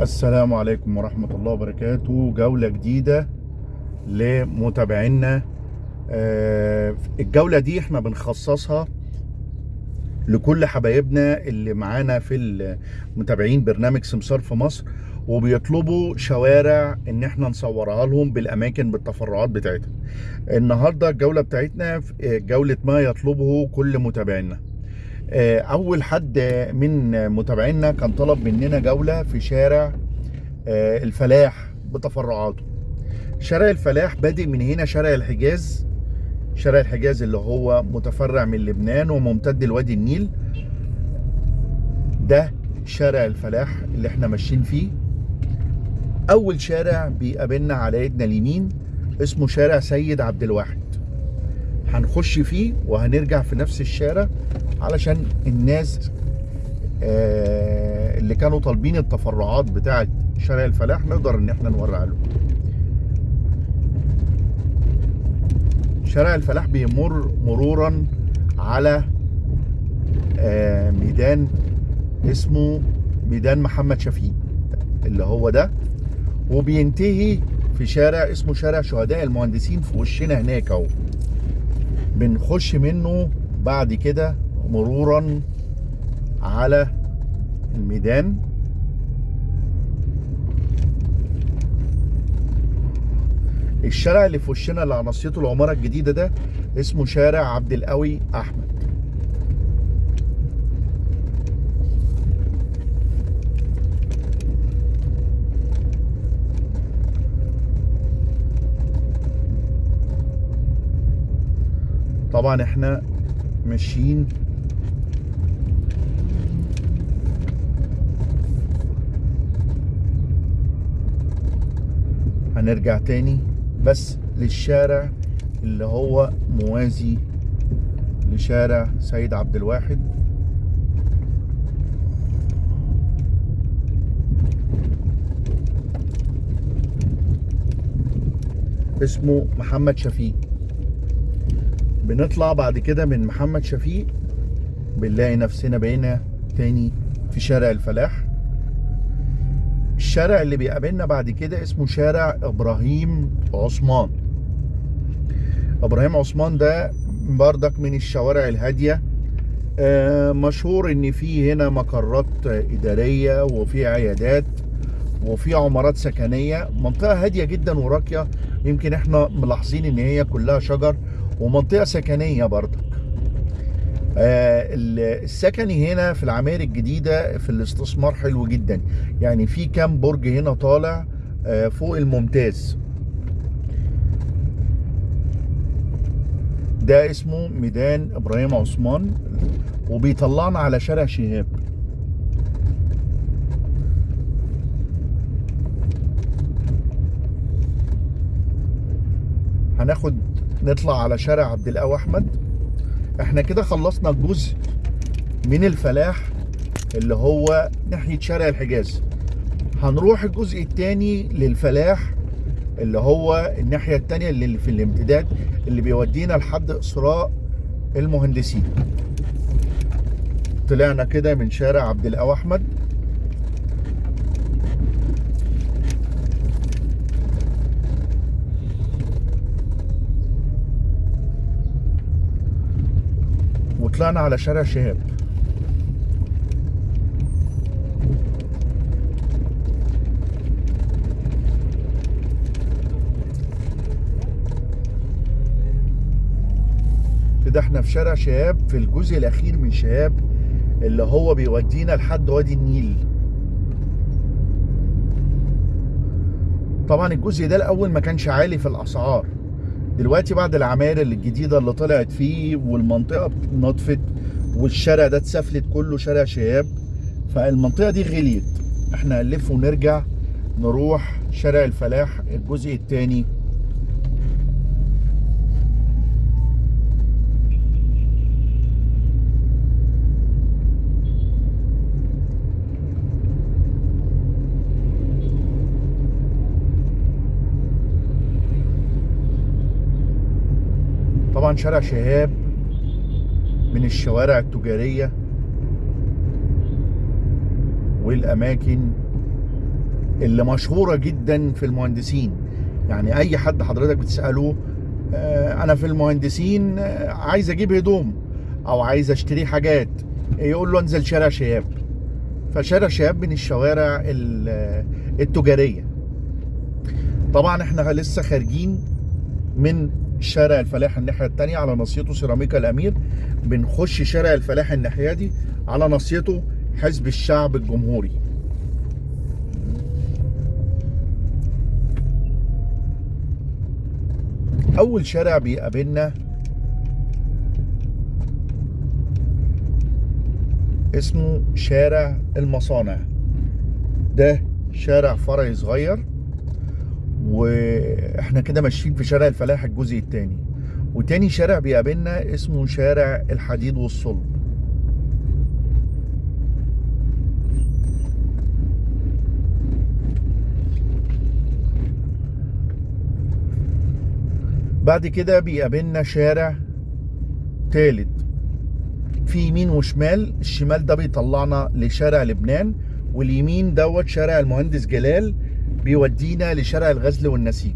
السلام عليكم ورحمة الله وبركاته. جولة جديدة لمتابعينا. آه، الجولة دي إحنا بنخصصها لكل حبايبنا اللي معانا في متابعين برنامج سمسار في مصر وبيطلبوا شوارع ان إحنا نصورها لهم بالأماكن بالتفرعات بتاعتها. النهارده الجولة بتاعتنا في جولة ما يطلبه كل متابعينا. آه، أول حد من متابعينا كان طلب مننا جولة في شارع آه، الفلاح بتفرعاته. شارع الفلاح بادئ من هنا شارع الحجاز. شارع الحجاز اللي هو متفرع من لبنان وممتد لوادي النيل. ده شارع الفلاح اللي إحنا ماشيين فيه. أول شارع بيقابلنا على ايدنا اليمين اسمه شارع سيد عبد الواحد. هنخش فيه وهنرجع في نفس الشارع علشان الناس آه، اللي كانوا طالبين التفرعات بتاعة شارع الفلاح نقدر إن إحنا نورع لهم. شارع الفلاح بيمر مرورا على آه، ميدان اسمه ميدان محمد شفيق اللي هو ده. وبينتهي في شارع اسمه شارع شهداء المهندسين في وشنا هناك أهو. بنخش منه بعد كده مرورا على الميدان. الشارع اللي في وشنا اللي على نصيته العمارة الجديدة ده اسمه شارع عبد القوي أحمد. طبعا إحنا ماشيين. هنرجع تاني بس للشارع اللي هو موازي لشارع سيد عبد الواحد. اسمه محمد شفيق. بنطلع بعد كده من محمد شفيق بنلاقي نفسنا بقينا تاني في شارع الفلاح. الشارع اللي بيقابلنا بعد كده اسمه شارع إبراهيم عثمان. إبراهيم عثمان ده بردك من الشوارع الهادية. آه، مشهور إن في هنا مقرات إدارية وفي عيادات وفي عمارات سكنية. منطقة هادية جدا وراقية. يمكن إحنا ملاحظين إن هي كلها شجر. ومنطقة سكنية بردك آه، السكني هنا في العماير الجديدة في الاستثمار حلو جدا. يعني في كام برج هنا طالع آه، فوق الممتاز. ده اسمه ميدان إبراهيم عثمان وبيطلعنا على شارع شهاب. هناخد نطلع على شارع عبد القوي أحمد. إحنا كده خلصنا الجزء من الفلاح اللي هو ناحية شارع الحجاز. هنروح الجزء الثاني للفلاح اللي هو الناحية الثانية اللي في الامتداد اللي بيودينا لحد اسراء المهندسين. طلعنا كده من شارع عبد القوي أحمد. وطلعنا على شارع شهاب. كده إحنا في شارع شهاب في الجزء الأخير من شهاب اللي هو بيودينا لحد وادي النيل. طبعا الجزء ده الأول ما كانش عالي في الأسعار. دلوقتي بعد العماير الجديدة اللي طلعت فيه والمنطقة نطفت والشارع ده اتسفلت كله شارع شهاب فالمنطقة دي غليت. إحنا هنلف ونرجع نروح شارع الفلاح الجزء الثاني طبعا شارع شهاب من الشوارع التجارية والأماكن اللي مشهورة جدا في المهندسين. يعني أي حد حضرتك بتسأله آه، أنا في المهندسين آه، عايز أجيب هدوم أو عايز أشتري حاجات يقول له انزل شارع شهاب. فشارع شهاب من الشوارع ال- التجارية. طبعا إحنا لسه خارجين من شارع الفلاح الناحية التانية على ناصيته سيراميكا الأمير. بنخش شارع الفلاح الناحية دي على ناصيته حزب الشعب الجمهوري. أول شارع بيقابلنا اسمه شارع المصانع. ده شارع فرعي صغير وإحنا كده ماشيين في شارع الفلاح الجزء الثاني وتاني شارع بيقابلنا اسمه شارع الحديد والصلب. بعد كده بيقابلنا شارع تالت. في يمين وشمال الشمال ده بيطلعنا لشارع لبنان واليمين دوت شارع المهندس جلال بيودينا لشارع الغزل والنسيج.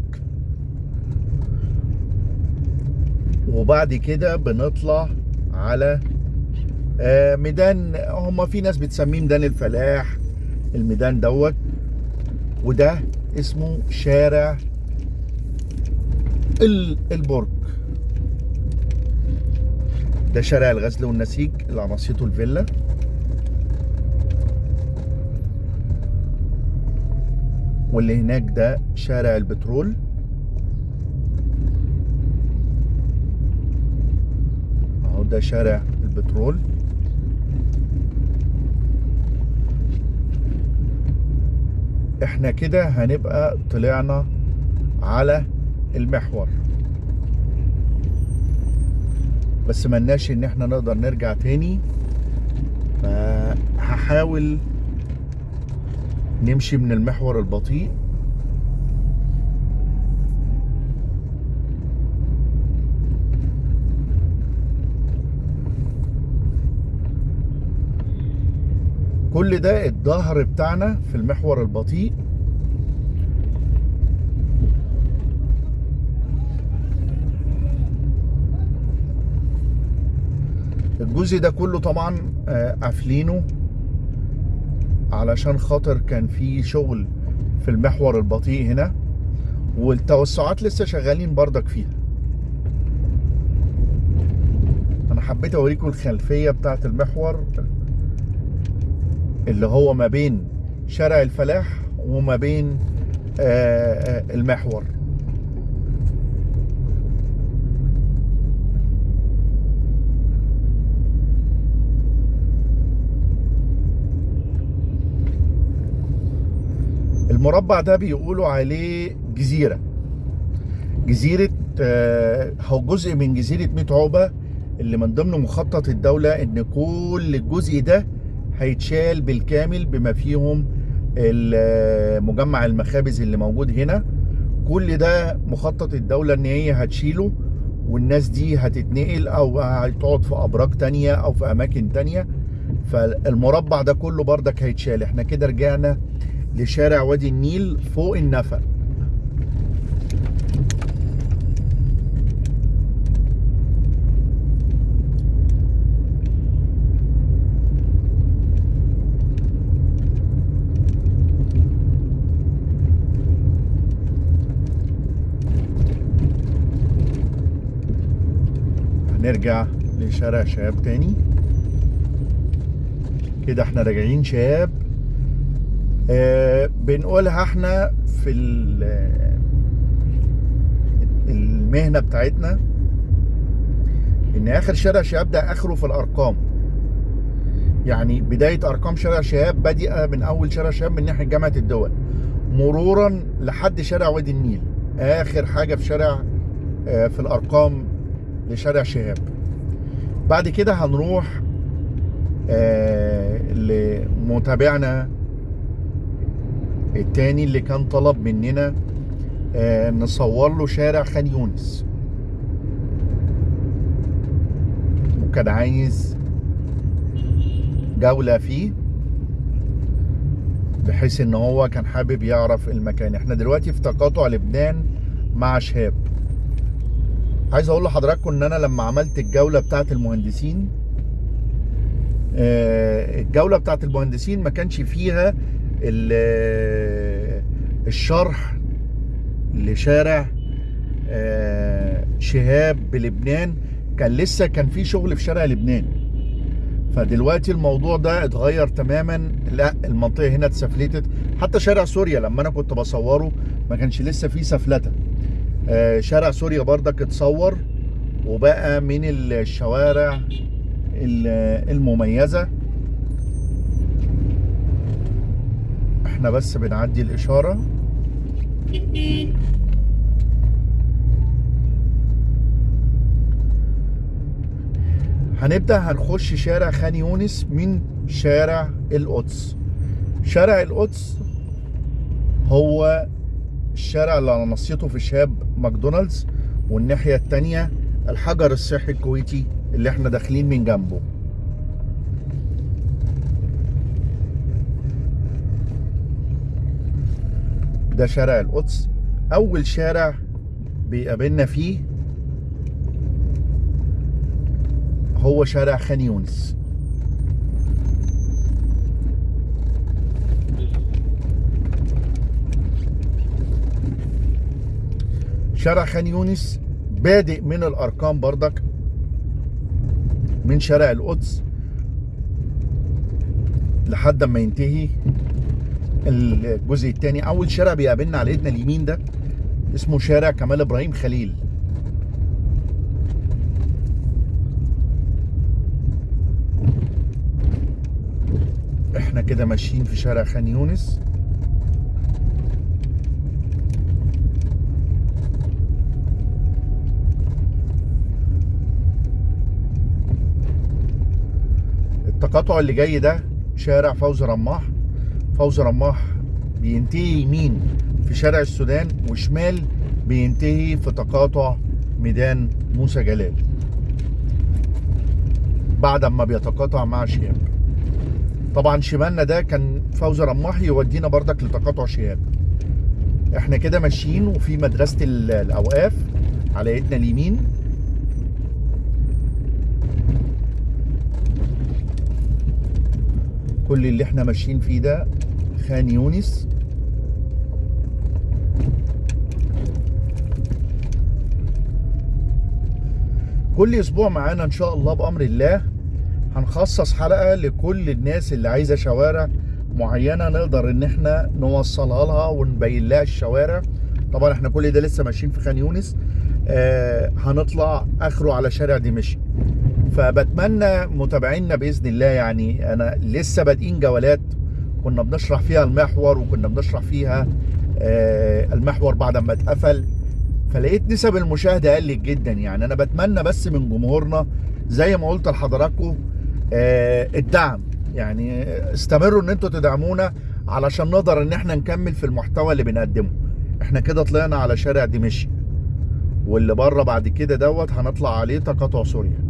وبعد كده بنطلع على آه، ميدان. هما في ناس بتسميه ميدان الفلاح الميدان دوت. وده اسمه شارع ال- البرج. ده شارع الغزل والنسيج اللي على الفيلا. واللي هناك ده شارع البترول اهو ده شارع البترول. إحنا كده هنبقى طلعنا على المحور. بس ملناش ان إحنا نقدر نرجع تاني. فهحاول نمشي من المحور البطيء. كل ده الظهر بتاعنا في المحور البطيء. الجزء ده كله طبعا آه، قافلينه علشان خاطر كان في شغل في المحور البطيء هنا والتوسعات لسه شغالين بردك فيها. أنا حبيت أوريكم الخلفية بتاعت المحور. اللي هو ما بين شارع الفلاح وما بين آه، آه، المحور. المربع ده بيقولوا عليه جزيرة. جزيرة آه، هو جزء من جزيرة ميت عقبة اللي من ضمن مخطط الدولة إن كل الجزء ده هيتشال بالكامل بما فيهم مجمع المخابز اللي موجود هنا. كل ده مخطط الدولة إن هي هتشيله والناس دي هتتنقل أو هتقعد في أبراج تانية أو في أماكن تانية. فالمربع ده كله بردك هيتشال. إحنا كده رجعنا لشارع وادي النيل فوق النفق. هنرجع لشارع شهاب تاني. كده إحنا راجعين شهاب. آه بنقولها إحنا في ال- المهنة بتاعتنا إن آخر شارع شهاب ده آخره في الأرقام. يعني بداية أرقام شارع شهاب بادئة من أول شارع شهاب من ناحية جامعة الدول. مرورا لحد شارع وادي النيل. آخر حاجة في شارع آه، في الأرقام لشارع شهاب. بعد كده هنروح آه، لمتابعنا التاني اللي كان طلب مننا آه، نصور له شارع خان يونس. وكان عايز جولة فيه بحيث إن هو كان حابب يعرف المكان. إحنا دلوقتي في تقاطع لبنان مع شهاب. عايز أقول لحضراتكم ان أنا لما عملت الجولة بتاعت المهندسين آه، الجولة بتاعت المهندسين ما كانش فيها ال- الشرح لشارع آه، شهاب بلبنان. كان لسه كان في شغل في شارع لبنان. فدلوقتي الموضوع ده اتغير تماما. لا المنطقة هنا اتسفلتت. حتى شارع سوريا لما أنا كنت بصوره ما كانش لسه فيه سفلتة. آه، شارع سوريا بردك اتصور وبقى من الشوارع ال- المميزة. إحنا بس بنعدي الإشارة. هنبدأ هنخش شارع خان يونس من شارع القدس. شارع القدس هو الشارع اللي على نصيته في شهاب ماكدونالدز والناحية التانية الحجر الصحي الكويتي اللي إحنا داخلين من جنبه. ده شارع القدس. أول شارع بيقابلنا فيه هو شارع خان يونس. شارع خان يونس بادئ من الأرقام بردك من شارع القدس لحد ما ينتهي الجزء الثاني. أول شارع بيقابلنا على إيدنا اليمين ده اسمه شارع كمال إبراهيم خليل. إحنا كده ماشيين في شارع خان يونس. التقاطع اللي جاي ده شارع فوزي رماح. فوزي رماح بينتهي يمين في شارع السودان وشمال بينتهي في تقاطع ميدان موسى جلال. بعد ما بيتقاطع مع شياب طبعا شمالنا ده كان فوزي رماح يودينا بردك لتقاطع شهاب. إحنا كده ماشيين وفي مدرسة ال- الأوقاف على إيدنا اليمين. كل اللي إحنا ماشيين فيه ده خان يونس. كل أسبوع معانا إن شاء الله بأمر الله هنخصص حلقة لكل الناس اللي عايزة شوارع معينة نقدر إن إحنا نوصلها لها ونبين لها الشوارع. طبعا إحنا كل ده لسه ماشيين في خان يونس. آه هنطلع آخره على شارع دمشق. فبتمنى متابعينا بإذن الله يعني. أنا لسه بادئين جولات كنا بنشرح فيها المحور وكنا بنشرح فيها آه المحور بعد ما اتقفل. فلقيت نسب المشاهدة قلت جدا يعني. أنا بتمنى بس من جمهورنا زي ما قلت لحضراتكم آه الدعم. يعني استمروا إن أنتوا تدعمونا علشان نقدر إن إحنا نكمل في المحتوى اللي بنقدمه. إحنا كده طلعنا على شارع دمشق واللي بره بعد كده دوت هنطلع عليه تقاطع سوريا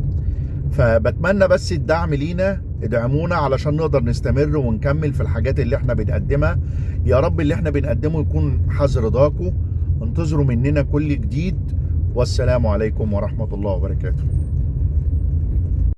فبتمنى بس الدعم لينا ادعمونا علشان نقدر نستمر ونكمل في الحاجات اللي إحنا بنقدمها. يا رب اللي إحنا بنقدمه يكون حظ رضاكم انتظروا مننا كل جديد. والسلام عليكم ورحمة الله وبركاته.